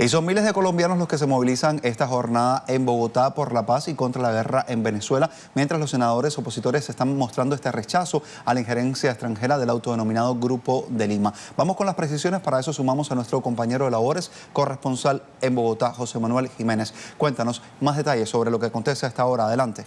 Y son miles de colombianos los que se movilizan esta jornada en Bogotá por la paz y contra la guerra en Venezuela, mientras los senadores opositores están mostrando este rechazo a la injerencia extranjera del autodenominado Grupo de Lima. Vamos con las precisiones, para eso sumamos a nuestro compañero de labores, corresponsal en Bogotá, José Manuel Jiménez. Cuéntanos más detalles sobre lo que acontece a esta hora. Adelante.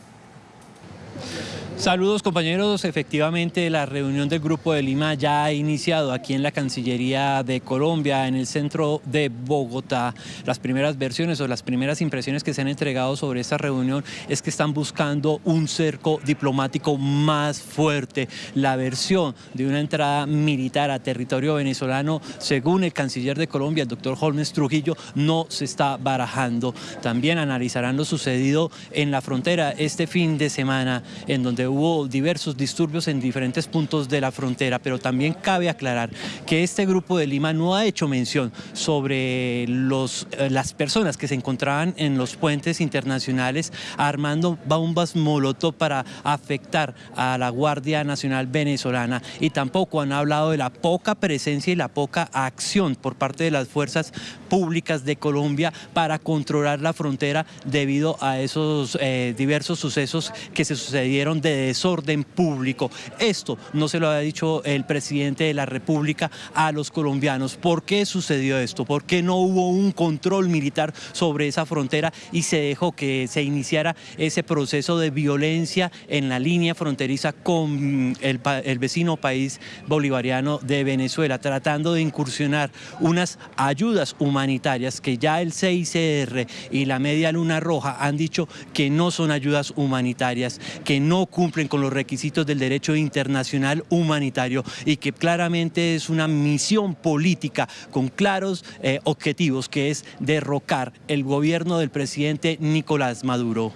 Saludos compañeros, efectivamente la reunión del Grupo de Lima ya ha iniciado aquí en la Cancillería de Colombia, en el centro de Bogotá. Las primeras versiones o las primeras impresiones que se han entregado sobre esta reunión es que están buscando un cerco diplomático más fuerte. La versión de una entrada militar a territorio venezolano, según el canciller de Colombia, el doctor Holmes Trujillo, no se está barajando. También analizarán lo sucedido en la frontera este fin de semana, en donde hubo diversos disturbios en diferentes puntos de la frontera, pero también cabe aclarar que este grupo de Lima no ha hecho mención sobre los, eh, las personas que se encontraban en los puentes internacionales armando bombas molotov para afectar a la Guardia Nacional Venezolana y tampoco han hablado de la poca presencia y la poca acción por parte de las fuerzas públicas de Colombia para controlar la frontera debido a esos eh, diversos sucesos que se sucedieron de desorden público. Esto no se lo ha dicho el presidente de la República a los colombianos. ¿Por qué sucedió esto? ¿Por qué no hubo un control militar sobre esa frontera y se dejó que se iniciara ese proceso de violencia en la línea fronteriza con el, vecino país bolivariano de Venezuela, tratando de incursionar unas ayudas humanitarias que ya el CICR y la Media Luna Roja han dicho que no son ayudas humanitarias, que no cumplen con los requisitos del derecho internacional humanitario y que claramente es una misión política con claros eh, objetivos que es derrocar el gobierno del presidente Nicolás Maduro.